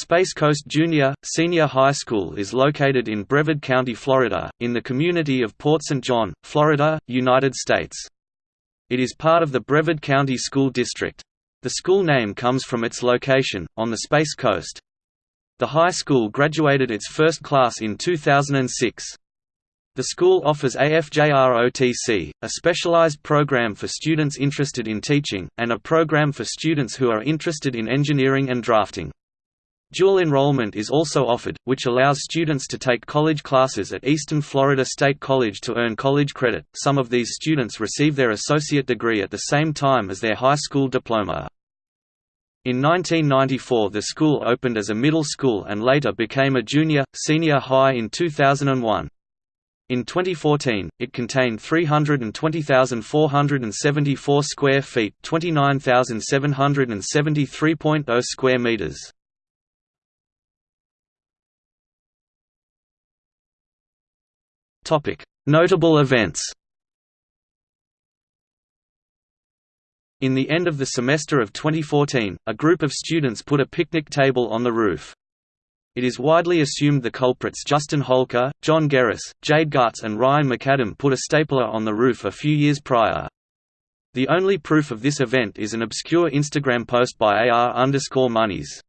Space Coast Junior, Senior High School is located in Brevard County, Florida, in the community of Port St. John, Florida, United States. It is part of the Brevard County School District. The school name comes from its location, on the Space Coast. The high school graduated its first class in 2006. The school offers AFJROTC, a specialized program for students interested in teaching, and a program for students who are interested in engineering and drafting. Dual enrollment is also offered, which allows students to take college classes at Eastern Florida State College to earn college credit. Some of these students receive their associate degree at the same time as their high school diploma. In 1994 the school opened as a middle school and later became a junior, senior high in 2001. In 2014, it contained 320,474 square feet, 29,773.0 square meters. Notable events. In the end of the semester of 2014, a group of students put a picnic table on the roof. It is widely assumed the culprits Justin Holker, John Gerris, Jade Gutz and Ryan McAdam put a stapler on the roof a few years prior. The only proof of this event is an obscure Instagram post by AR underscore Monies.